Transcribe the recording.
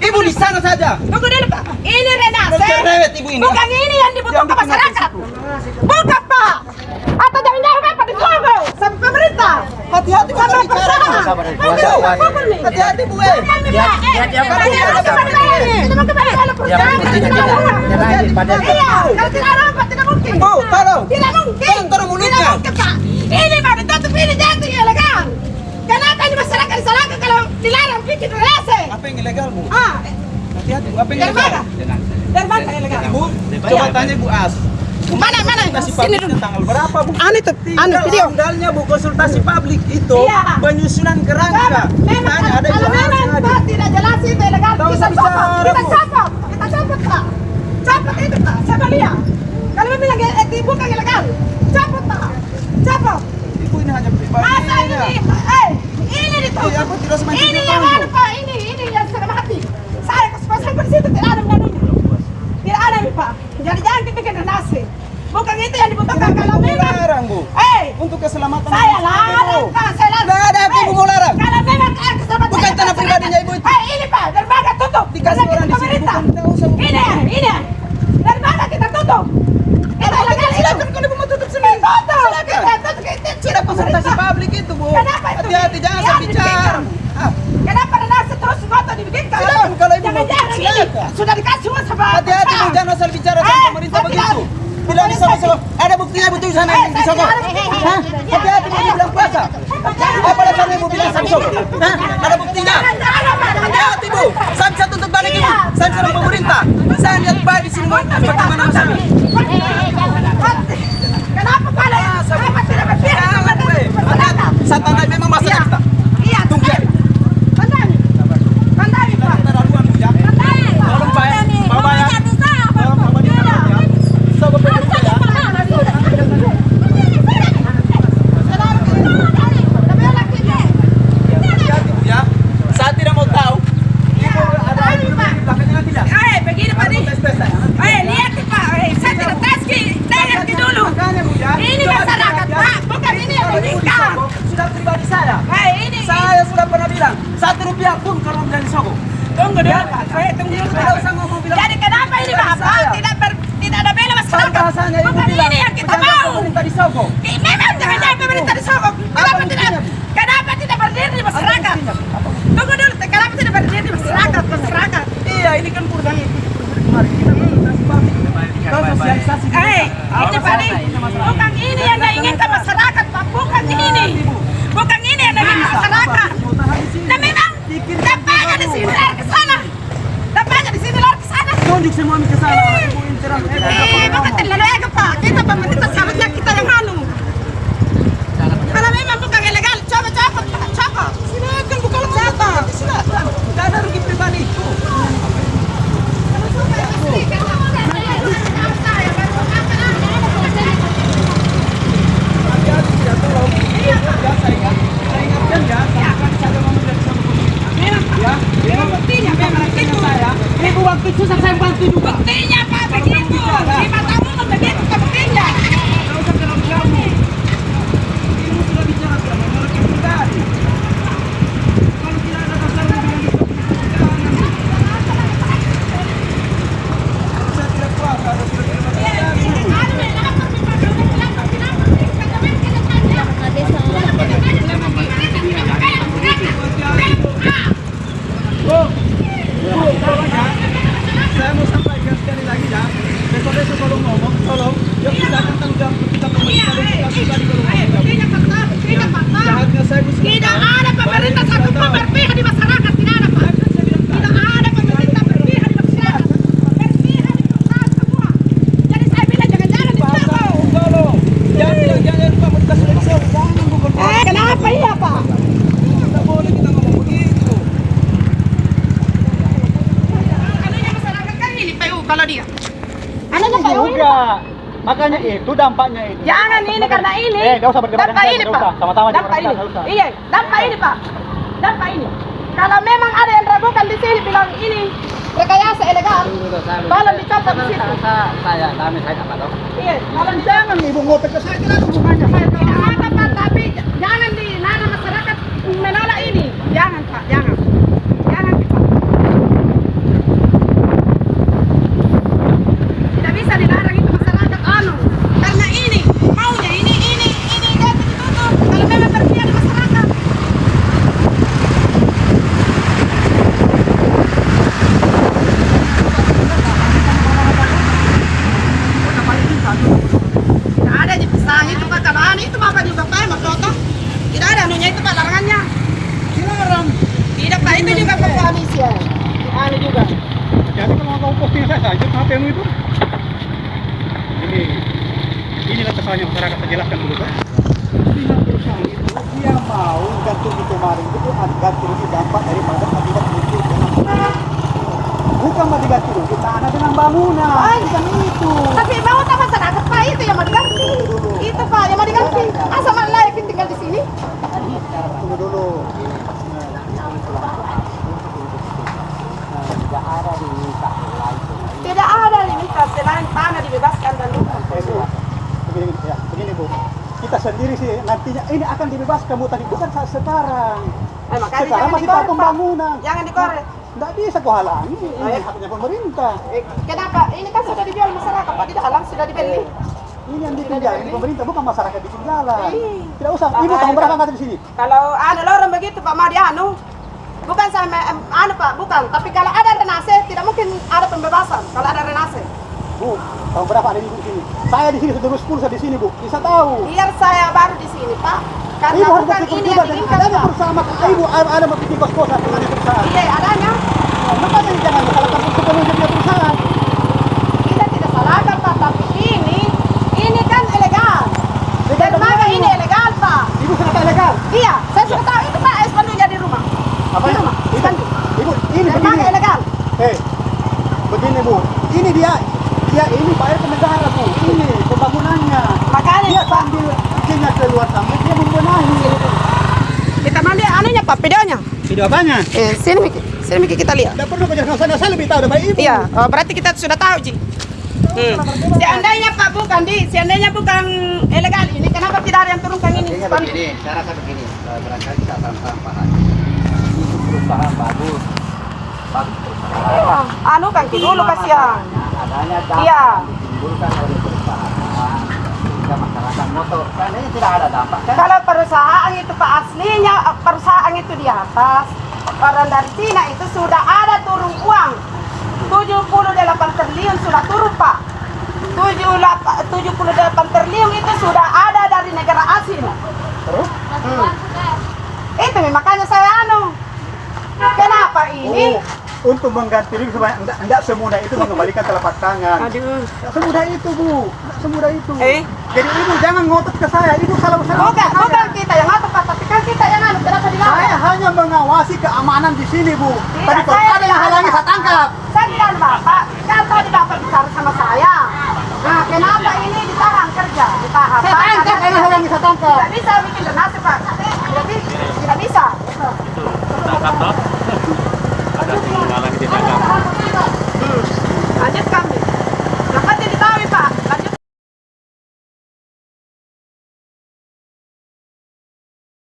Ibu di sana saja. Tunggu dulu Pak. Ini Renase. Cerewet ibu ini. Bukan ini yang dibutuhkan masyarakat. Bukan Pak. Atau jangan-jangan Bapak ditunggu sama pemerintah. Hati-hati Sama nih. Hati-hati Bu. eh. Hati-hati, ya. Ya, ya, ya, Iya. Kalau tidak ada Pak, tidak mungkin. Bu, tolong. Tidak mungkin. Tolong, tolong mulutnya. Tidak mungkin Pak. Ini Pak ditutup ini jadi ilegal. Kenapa ini masyarakat disalahkan kalau dilarang bikin relasi? Apa yang ilegal Bu? Ah, Hati-hati Bu. Apa yang dari ilegal? mana? Dari mana ilegal? Ibu, coba tanya Bu As. Mana mana? Konsultasi Sini publik dulu. tanggal berapa Bu? Anu itu, anu Tinggal video. amdalnya Bu konsultasi publik itu Iya. penyusunan kerangka. Memang, Tanya ada kalau Ibu memang yang ada. Pak tidak jelas itu ilegal, kita copot, kita Bu. copot, kita copot Pak. Copot itu Pak, saya lihat. Kalau memang lagi eh, dibuka ilegal, copot Pak, copot. Ibu ini hanya pribadi. Masa ini, eh, ini ditutup. Iya, aku tidak semakin Ini yang tertanggung. mana Pak, ini, ini yang setengah mati. Saya ke sponsor di situ tidak ada menganunya. Tidak ada nih Pak. Jadi jangan dibikin nasi. Bukan itu yang dibutuhkan kalau memang. Larang Bu. Eh, Untuk keselamatan saya larang. Pak, saya larang. Nggak ada Eh, Ibu mau larang. Kalau memang eh, keselamatan Bukan tanah pribadinya Ibu itu. Eh, ini Pak, dermaga tutup. Dikasih orang di sini, bukan tahu sama- Ini, ini. Dermaga kita tutup. Kita ilegal itu. Silakan kalau Ibu mau tutup sendiri. Tutup. Silakan. Kita tutup. Sudah konsultasi publik itu Bu. Kenapa itu? Hati-hati jangan saya bicara. Ah, Kenapa relasi terus foto dibikin kalau Silakan, kalau Ibu mau, jangan-jangan ini sudah dikasih uang sama Hati-hati Bu, perusahaan. jangan asal bicara Eh, sama pemerintah saya begitu. bilang- di sana sama ada buktinya Ibu tuh sana Eh, di buktinya. Hah? Hati-hati Bu dibilang puasa. Apa dasarnya Ibu bilang sama Soko? Hah? Ada buktinya? Hati-hati Bu. Saya bisa tuntut balik Ibu. Saya seorang pemerintah. Saya lihat baik di sini mau bagaimana masalah. Kenapa pada kenapa tidak berpihak Jangan kepada Bu. Hati-hati. masyarakat? Saya tandai memang masalah kita. Iya, Tunggu. Pandai. Pandai, Pak. Terlaluan Bu ya. Pandai. Tolong Pak. Bapak ya. Tolong Bapak di dalam ya. Soko pemerintah ya. Hati-hati Bu ya. Saya tidak mau tahu. Ibu ada di belakangnya tidak? Eh, begini Pak nih. Tes-tes saya. Eh, lihat nih, Pak. Eh, saya tidak tes ki, dengar ki dulu. Makanya Bu ya. Ini Coba masyarakat, dilihat ya. Pak. Bukan ini yang Kalau Ibu di meninggal. Soko, Sudah pribadi saya. Eh, ini. Saya sudah pernah bilang satu rupiah pun kalau bilang di Soko. Tunggu dulu, Pak. Saya tunggu dulu. Tidak usah ngomong bilang. Jadi kenapa ini, Pak? Pak, Saya. tidak ber, tidak ada bela Kalau Ibu Bukan bilang ini yang kita mau. pemerintah di Soko. Eh, Memang jangan-jangan pemerintah di Solo. Kenapa tidak? Kenapa tidak berdiri di masyarakat? Tunggu dulu, kenapa tidak berdiri di masyarakat? Masyarakat. Iya, ini kan yang kemarin kita sosialisasi. Eh, ini Pak Nih. Bukan ini yang diinginkan masyarakat, Pak. Bukan ini. Bukan ini yang diinginkan masyarakat. Nah memang dampaknya di sini lari ke sana. Dampaknya di sini lari ke sana. Tunjuk semua ke sana. Ibu interan. Eh, bukan terlalu ego, Pak. Kita pemerintah seharusnya kita yang anu. Kalau memang bukan ilegal, coba copot, Pak. Copot. Silakan buka lembaga. Silakan. Tidak ada rugi pribadi. Hati-hati ya, tolong. Ya, saya ingat. Saya ingatkan ya. Jangan saja ngomong dari sama pemerintah. Ya, Memang buktinya, memang begitu. saya. Ibu waktu susah saya bantu juga. Buktinya, Pak, begitu. Di mata umum begitu, buktinya. Tidak usah terlalu jauh. Ibu sudah bicara sudah menolak yang pribadi. Kalau tidak ada dasar bilang itu jangan. Kalau saya tidak kuasa, ada sudah terima kasih. Bu, Bu, tolong ya. Saya mau sampaikan sekali lagi ya. Besok-besok kalau ngomong, tolong. Ya kita akan tanggung jawab kita pemerintah dan kita pribadi kalau ngomong. Jahatnya saya Bu, sudah Tidak tahu. ada pemerintah Baik, satu sudah pun tahu. berpihak di masyarakat, tidak ada Pak. Tidak ada pemerintah berpihak di masyarakat. Berpihak di perusahaan semua. Jadi saya bilang jangan-jangan di Pak, Solo. tolong. Jangan bilang jangan pemerintah sudah bisa. Jangan bukan Eh, kenapa iya Pak? Tidak boleh kita ngomong begitu. Anunya masyarakat kan ini PU kalau dia. Anunya PU ini. juga makanya itu dampaknya itu Jangan ini karena ini. eh usah berdebat Dampak ini Pak. sama-sama Dampak ini. Iya, dampak ini Pak. Dampak ini. Kalau memang ada yang ragukan di sini bilang ini rekayasa ilegal, tolong dicatat di situ. saya kami saya dapat tahu Iya, tolong Jangan ibu ngotot ke saya, kenapa hubungannya saya tahu. Tidak ada Pak, tapi jangan dilarang masyarakat menolak ini. Jangan Pak, jangan. Jangan Pak. usahanya masyarakat saya jelaskan dulu Pak. Pihak perusahaan itu dia mau ganti di kemarin itu ada ganti rugi dampak daripada akibat muncul bukan mau diganti rugi tanah dengan bangunan. Bukan itu. Tapi mau tak masyarakat Pak itu yang mau diganti. Itu Pak yang mau diganti. Asa malah layakin tinggal di sini? tunggu dulu. Tidak ada limitasi selain tanah dibebaskan dan lupa. Begini, ya, begini Bu. Kita sendiri sih nantinya ini akan dibebaskan Bu tadi. Bukan saat sekarang Eh, makanya sekarang jangan masih dikorek, tahap Pak. pembangunan Jangan dikorek. Nggak bisa kau halangi, ini Eh. haknya pemerintah. Eh, Kenapa? Ini kan sudah dijual masyarakat Pak, tidak halang sudah dibeli. Ini yang bikin jalan, ini pemerintah bukan masyarakat bikin jalan. Ih. Tidak usah, ibu tahun berapa nggak di sini? Kalau ada lorong begitu Pak mau dianu. Bukan sama anu Pak, bukan. Tapi kalau ada renase tidak mungkin ada pembebasan. Kalau ada renase. Bu, tahun berapa ada ibu di sini? Saya di sini sudah 10 saya di sini Bu, bisa tahu. Biar saya baru di sini Pak. Karena Ibu harus bukan ini juga yang dan diinginkan adanya maka ibu ada bikin kos-kosan dengan perusahaan. Iya adanya. Makanya jangan salahkan sepenuhnya perusahaan. Kita tidak salahkan Pak, tapi ini ini kan ilegal. Legal Dermaga bagaimana? ini ilegal Pak. Ibu sudah tak legal. Iya, saya sudah tahu itu Pak espandunya di rumah. Apa Di itu? rumah, Ibu, espandu. ibu, ini Dermaga begini. ilegal. Eh, begini Bu, ini dia, dia ini bayar ke negara Bu, ini pembangunannya. Makanya Dia Pak, sambil keluar sana, dia membenahi. kita mandi anunya Pak, videonya. Video apanya? Eh, sini Miki. Sini Miki kita lihat. Tidak perlu kejelaskan sana, saya lebih tahu daripada ibu. Iya, oh, berarti kita sudah tahu, Ji. Hmm. Seandainya Pak bukan di, seandainya bukan ilegal ini, kenapa tidak ada yang turunkan ini? Spanduk? begini, saya rasa begini, eh, barangkali saya tanpa paham. Ini perusahaan bagus, bagus perusahaan. Ah, Anu kan dulu kasihan. Adanya dampak Iya. yang ditimbulkan oleh perusahaan sehingga motor. Seandainya tidak ada dampak, kan Kalau perusahaan itu Pak aslinya eh, perusahaan itu di atas. Orang dari Cina itu sudah ada turun uang. 78 triliun sudah turun Pak. 78 78 triliun itu sudah ada dari negara asing. Terus? Hmm. Itu makanya saya anu. Kenapa ini? Oh, untuk mengganti rugi supaya enggak, enggak semudah itu mengembalikan telapak tangan. Aduh. Enggak semudah itu, Bu. Enggak semudah itu. Eh? Jadi ibu jangan ngotot ke saya. Ibu salah usaha. Bukan, bukan kita yang ngatur Pak, tapi kan kita yang anu. Kenapa Saya dilarang? hanya mengawasi keamanan di sini, Bu. Tidak, Tadi kalau saya ada yang halangi saya tangkap. Saya bilang Bapak, kan tadi Bapak bicara sama saya. Nah, kenapa ini ditahan kerja? Ditahan. Saya tangkap, karena halangi saya tangkap. Tidak bisa bikin.